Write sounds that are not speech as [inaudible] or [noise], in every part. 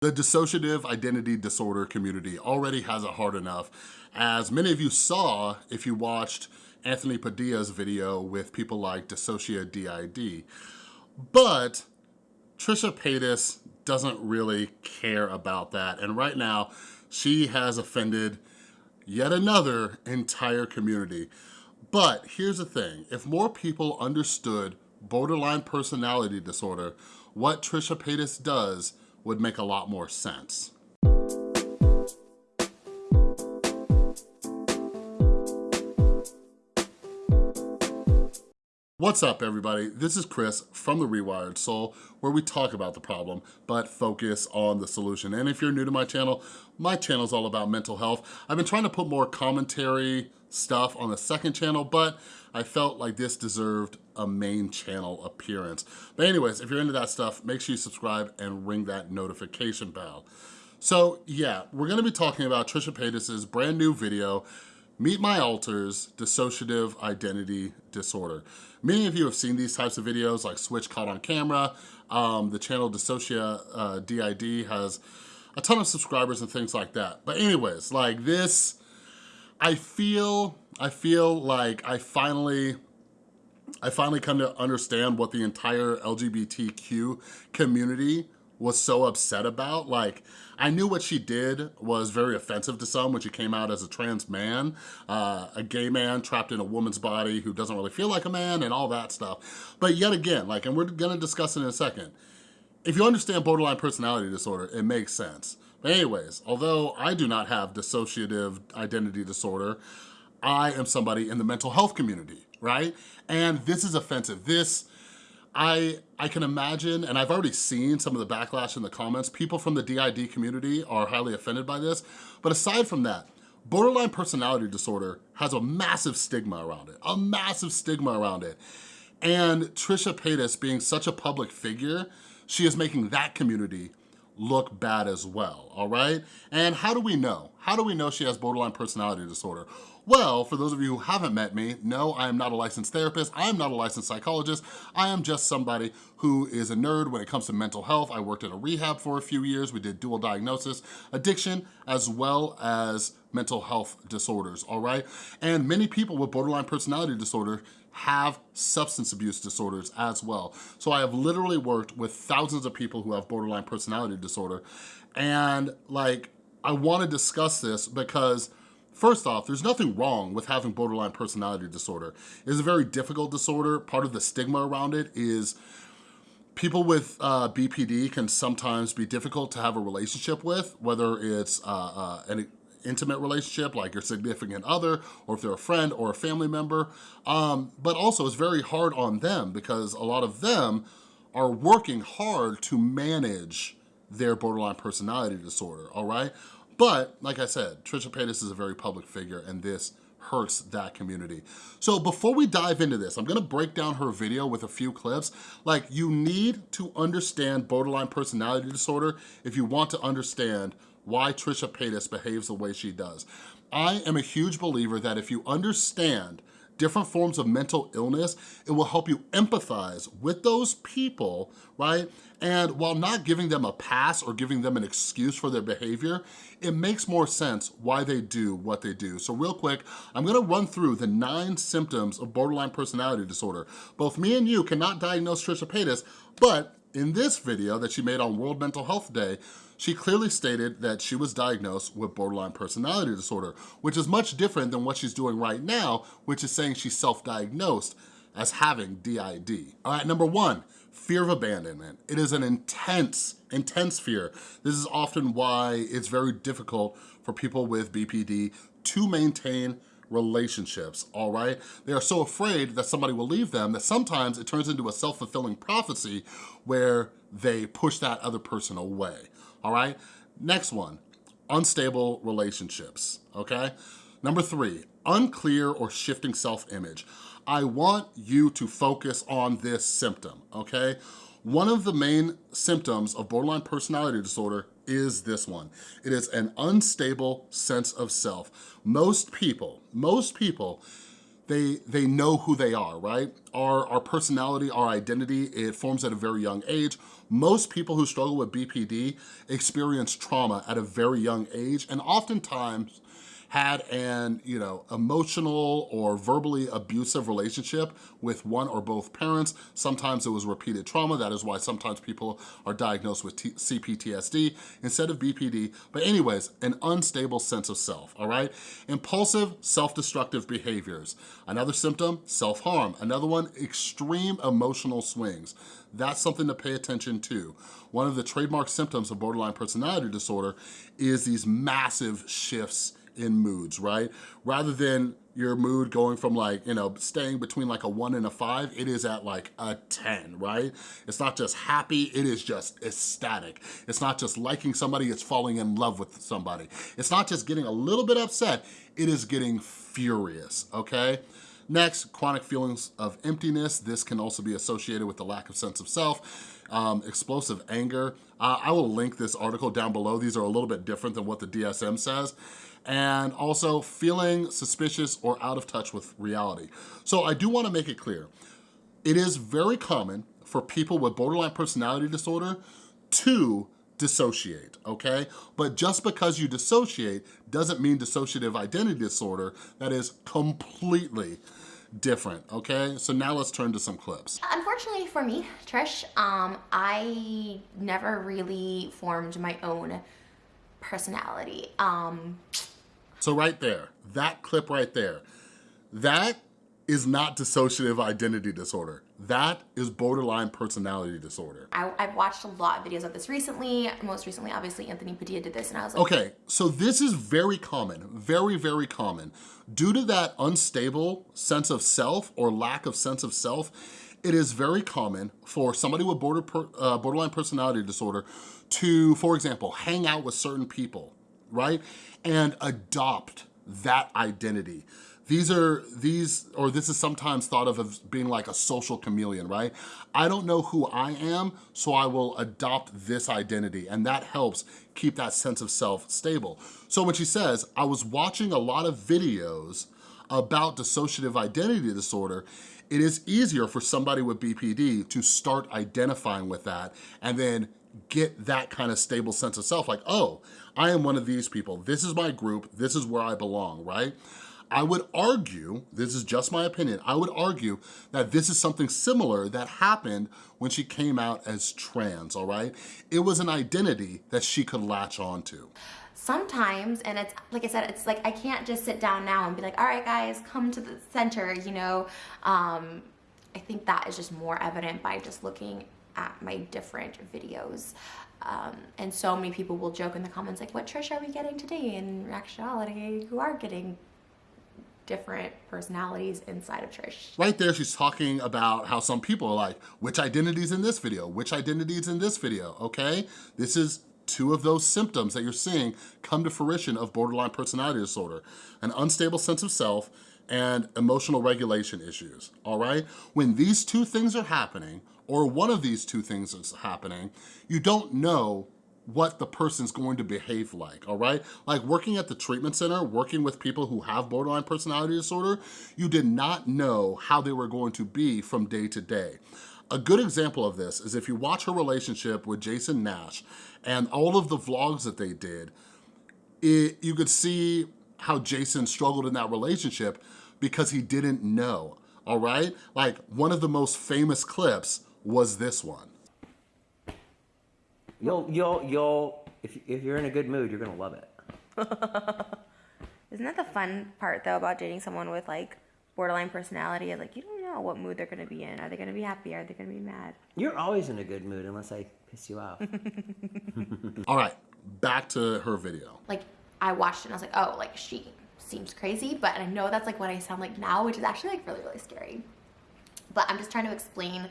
The dissociative identity disorder community already has it hard enough. As many of you saw if you watched Anthony Padilla's video with people like Dissocia DID. But Trisha Paytas doesn't really care about that. And right now, she has offended yet another entire community. But here's the thing, if more people understood borderline personality disorder, what Trisha Paytas does would make a lot more sense. What's up everybody? This is Chris from The Rewired Soul where we talk about the problem but focus on the solution. And if you're new to my channel, my channel is all about mental health. I've been trying to put more commentary stuff on the second channel but I felt like this deserved a main channel appearance. But anyways, if you're into that stuff, make sure you subscribe and ring that notification bell. So yeah, we're gonna be talking about Trisha Paytas's brand new video Meet My Alters, Dissociative Identity Disorder. Many of you have seen these types of videos like Switch Caught on Camera. Um, the channel Dissocia uh, DID has a ton of subscribers and things like that. But anyways, like this, I feel, I feel like I finally I finally come to understand what the entire LGBTQ community was so upset about. Like, I knew what she did was very offensive to some when she came out as a trans man, uh, a gay man trapped in a woman's body who doesn't really feel like a man and all that stuff. But yet again, like, and we're gonna discuss it in a second, if you understand borderline personality disorder, it makes sense. But anyways, although I do not have dissociative identity disorder, I am somebody in the mental health community, right? And this is offensive. This I, I can imagine, and I've already seen some of the backlash in the comments, people from the DID community are highly offended by this. But aside from that, borderline personality disorder has a massive stigma around it, a massive stigma around it. And Trisha Paytas being such a public figure, she is making that community look bad as well, all right? And how do we know? How do we know she has borderline personality disorder? Well, for those of you who haven't met me, no, I am not a licensed therapist. I am not a licensed psychologist. I am just somebody who is a nerd when it comes to mental health. I worked at a rehab for a few years. We did dual diagnosis, addiction, as well as mental health disorders, all right? And many people with borderline personality disorder have substance abuse disorders as well. So I have literally worked with thousands of people who have borderline personality disorder. And like, I wanna discuss this because First off, there's nothing wrong with having borderline personality disorder. It's a very difficult disorder. Part of the stigma around it is people with uh, BPD can sometimes be difficult to have a relationship with, whether it's uh, uh, an intimate relationship like your significant other or if they're a friend or a family member. Um, but also it's very hard on them because a lot of them are working hard to manage their borderline personality disorder, all right? But like I said, Trisha Paytas is a very public figure and this hurts that community. So before we dive into this, I'm gonna break down her video with a few clips. Like you need to understand borderline personality disorder if you want to understand why Trisha Paytas behaves the way she does. I am a huge believer that if you understand different forms of mental illness, it will help you empathize with those people, right? And while not giving them a pass or giving them an excuse for their behavior, it makes more sense why they do what they do. So real quick, I'm gonna run through the nine symptoms of borderline personality disorder. Both me and you cannot diagnose Trisha Paytas, but in this video that she made on World Mental Health Day, she clearly stated that she was diagnosed with borderline personality disorder, which is much different than what she's doing right now, which is saying she's self-diagnosed as having DID. All right, number one, fear of abandonment. It is an intense, intense fear. This is often why it's very difficult for people with BPD to maintain relationships, all right? They are so afraid that somebody will leave them that sometimes it turns into a self-fulfilling prophecy where they push that other person away all right? Next one, unstable relationships, okay? Number three, unclear or shifting self-image. I want you to focus on this symptom, okay? One of the main symptoms of borderline personality disorder is this one. It is an unstable sense of self. Most people, most people they they know who they are, right? Our, our personality, our identity, it forms at a very young age. Most people who struggle with BPD experience trauma at a very young age, and oftentimes had an, you know, emotional or verbally abusive relationship with one or both parents. Sometimes it was repeated trauma. That is why sometimes people are diagnosed with T CPTSD instead of BPD. But anyways, an unstable sense of self, all right? Impulsive, self-destructive behaviors. Another symptom, self-harm. Another one, extreme emotional swings. That's something to pay attention to. One of the trademark symptoms of borderline personality disorder is these massive shifts in moods, right? Rather than your mood going from like, you know, staying between like a one and a five, it is at like a 10, right? It's not just happy, it is just ecstatic. It's not just liking somebody, it's falling in love with somebody. It's not just getting a little bit upset, it is getting furious, okay? Next, chronic feelings of emptiness. This can also be associated with the lack of sense of self. Um, explosive anger. Uh, I will link this article down below. These are a little bit different than what the DSM says and also feeling suspicious or out of touch with reality. So I do wanna make it clear, it is very common for people with borderline personality disorder to dissociate, okay? But just because you dissociate doesn't mean dissociative identity disorder that is completely different, okay? So now let's turn to some clips. Unfortunately for me, Trish, um, I never really formed my own personality. Um, so right there, that clip right there, that is not dissociative identity disorder. That is borderline personality disorder. I, have watched a lot of videos of this recently. Most recently, obviously, Anthony Padilla did this and I was like... Okay, so this is very common, very, very common. Due to that unstable sense of self or lack of sense of self, it is very common for somebody with border per, uh, borderline personality disorder to, for example, hang out with certain people, right? And adopt that identity. These are, these, or this is sometimes thought of as being like a social chameleon, right? I don't know who I am, so I will adopt this identity, and that helps keep that sense of self stable. So when she says, I was watching a lot of videos about dissociative identity disorder, it is easier for somebody with BPD to start identifying with that and then get that kind of stable sense of self, like, oh, I am one of these people. This is my group. This is where I belong, right? I would argue, this is just my opinion, I would argue that this is something similar that happened when she came out as trans, all right? It was an identity that she could latch onto. Sometimes, and it's, like I said, it's like I can't just sit down now and be like, all right guys, come to the center, you know? Um, I think that is just more evident by just looking at my different videos. Um, and so many people will joke in the comments like, what Trish are we getting today? In actuality, you are getting different personalities inside of Trish. Right there, she's talking about how some people are like, which identities in this video? Which identities in this video, okay? This is two of those symptoms that you're seeing come to fruition of borderline personality disorder. An unstable sense of self and emotional regulation issues, all right? When these two things are happening, or one of these two things is happening, you don't know what the person's going to behave like, all right? Like working at the treatment center, working with people who have borderline personality disorder, you did not know how they were going to be from day to day. A good example of this is if you watch her relationship with Jason Nash and all of the vlogs that they did, it, you could see how Jason struggled in that relationship because he didn't know, all right? Like one of the most famous clips was this one. You'll, you'll, you'll, if, if you're in a good mood, you're gonna love it. [laughs] Isn't that the fun part though about dating someone with like borderline personality? Like you don't know what mood they're gonna be in. Are they gonna be happy? Are they gonna be mad? You're always in a good mood unless I piss you off. [laughs] All right, back to her video. Like I watched it and I was like, oh, like she seems crazy, but I know that's like what I sound like now, which is actually like really, really scary. But I'm just trying to explain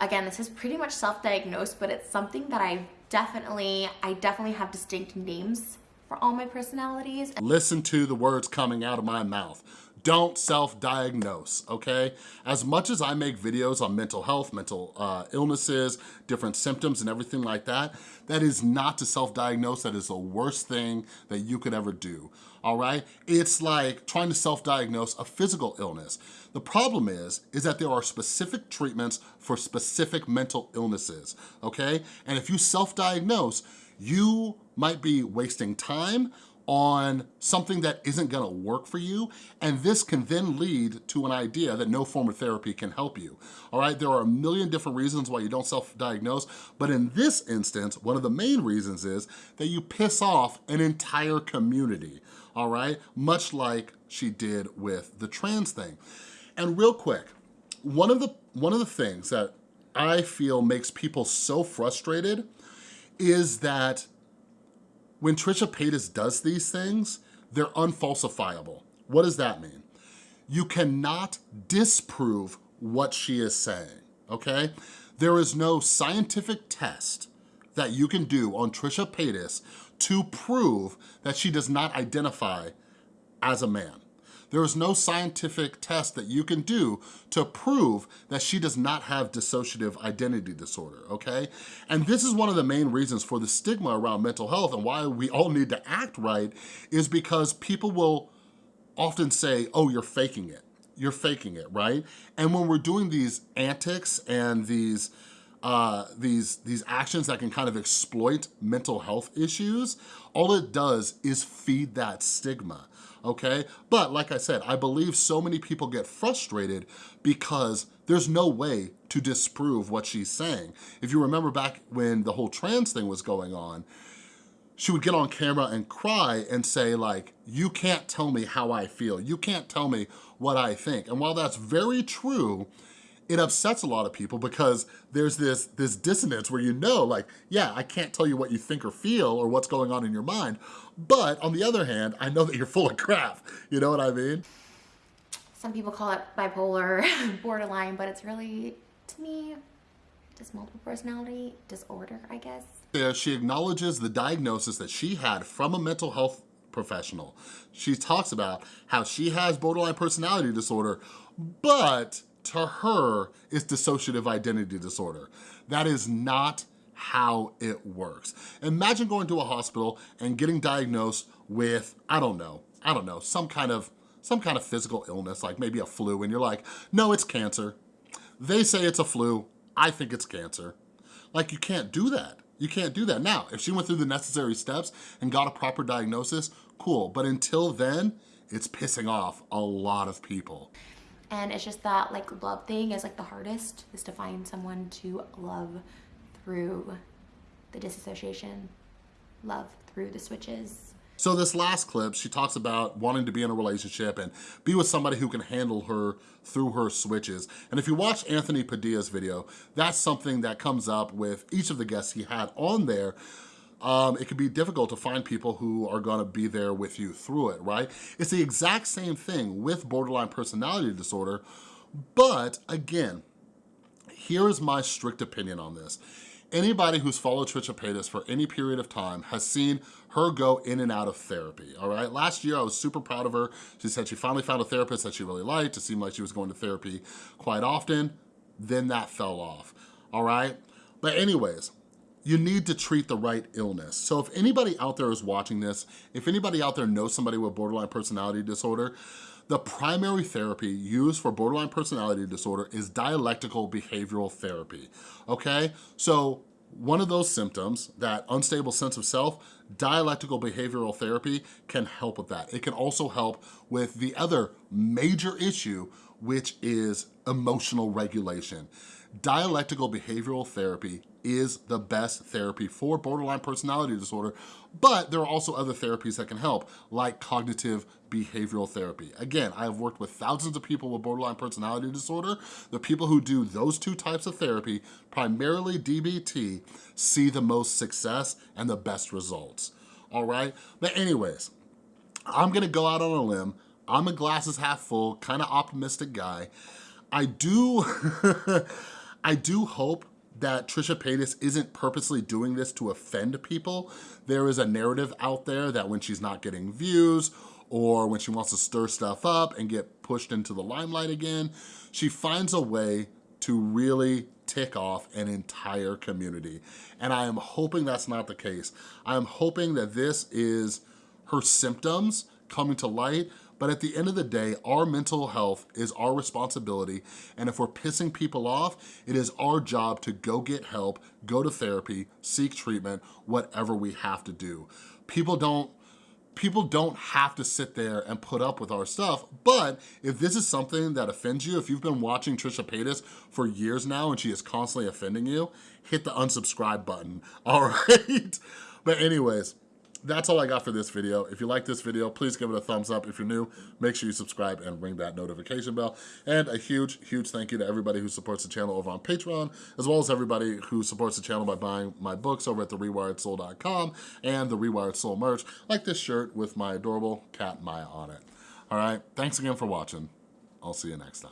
Again, this is pretty much self-diagnosed, but it's something that I definitely, I definitely have distinct names for all my personalities. Listen to the words coming out of my mouth. Don't self-diagnose, okay? As much as I make videos on mental health, mental uh, illnesses, different symptoms and everything like that, that is not to self-diagnose. That is the worst thing that you could ever do, all right? It's like trying to self-diagnose a physical illness. The problem is, is that there are specific treatments for specific mental illnesses, okay? And if you self-diagnose, you might be wasting time on something that isn't gonna work for you, and this can then lead to an idea that no form of therapy can help you, all right? There are a million different reasons why you don't self-diagnose, but in this instance, one of the main reasons is that you piss off an entire community, all right? Much like she did with the trans thing. And real quick, one of the, one of the things that I feel makes people so frustrated is that when Trisha Paytas does these things, they're unfalsifiable. What does that mean? You cannot disprove what she is saying, okay? There is no scientific test that you can do on Trisha Paytas to prove that she does not identify as a man. There is no scientific test that you can do to prove that she does not have dissociative identity disorder, okay? And this is one of the main reasons for the stigma around mental health and why we all need to act right is because people will often say, oh, you're faking it. You're faking it, right? And when we're doing these antics and these uh, these, these actions that can kind of exploit mental health issues, all it does is feed that stigma okay? But like I said, I believe so many people get frustrated because there's no way to disprove what she's saying. If you remember back when the whole trans thing was going on, she would get on camera and cry and say like, you can't tell me how I feel. You can't tell me what I think. And while that's very true, it upsets a lot of people because there's this, this dissonance where you know like, yeah, I can't tell you what you think or feel or what's going on in your mind, but on the other hand, I know that you're full of crap. You know what I mean? Some people call it bipolar, [laughs] borderline, but it's really, to me, just multiple personality disorder, I guess. Yeah, she acknowledges the diagnosis that she had from a mental health professional. She talks about how she has borderline personality disorder, but to her is dissociative identity disorder. That is not how it works. Imagine going to a hospital and getting diagnosed with, I don't know, I don't know, some kind of some kind of physical illness, like maybe a flu, and you're like, no, it's cancer. They say it's a flu, I think it's cancer. Like, you can't do that. You can't do that. Now, if she went through the necessary steps and got a proper diagnosis, cool. But until then, it's pissing off a lot of people. And it's just that like love thing is like the hardest is to find someone to love through the disassociation, love through the switches. So this last clip, she talks about wanting to be in a relationship and be with somebody who can handle her through her switches. And if you watch Anthony Padilla's video, that's something that comes up with each of the guests he had on there um, it can be difficult to find people who are gonna be there with you through it, right? It's the exact same thing with borderline personality disorder, but again, here's my strict opinion on this. Anybody who's followed Trisha Paytas for any period of time has seen her go in and out of therapy, all right? Last year, I was super proud of her. She said she finally found a therapist that she really liked. It seemed like she was going to therapy quite often. Then that fell off, all right? But anyways, you need to treat the right illness. So if anybody out there is watching this, if anybody out there knows somebody with borderline personality disorder, the primary therapy used for borderline personality disorder is dialectical behavioral therapy, okay? So one of those symptoms, that unstable sense of self, dialectical behavioral therapy can help with that. It can also help with the other major issue, which is emotional regulation. Dialectical behavioral therapy is the best therapy for borderline personality disorder, but there are also other therapies that can help, like cognitive behavioral therapy. Again, I have worked with thousands of people with borderline personality disorder. The people who do those two types of therapy, primarily DBT, see the most success and the best results, all right? But anyways, I'm gonna go out on a limb. I'm a glasses half full, kind of optimistic guy. I do, [laughs] I do hope that Trisha Paytas isn't purposely doing this to offend people. There is a narrative out there that when she's not getting views or when she wants to stir stuff up and get pushed into the limelight again, she finds a way to really tick off an entire community. And I am hoping that's not the case. I am hoping that this is her symptoms coming to light, but at the end of the day, our mental health is our responsibility, and if we're pissing people off, it is our job to go get help, go to therapy, seek treatment, whatever we have to do. People don't people don't have to sit there and put up with our stuff, but if this is something that offends you, if you've been watching Trisha Paytas for years now and she is constantly offending you, hit the unsubscribe button, [laughs] all right? But anyways, that's all I got for this video. If you like this video, please give it a thumbs up. If you're new, make sure you subscribe and ring that notification bell. And a huge, huge thank you to everybody who supports the channel over on Patreon, as well as everybody who supports the channel by buying my books over at therewiredsoul.com and the Rewired Soul merch, like this shirt with my adorable cat Maya on it. All right, thanks again for watching. I'll see you next time.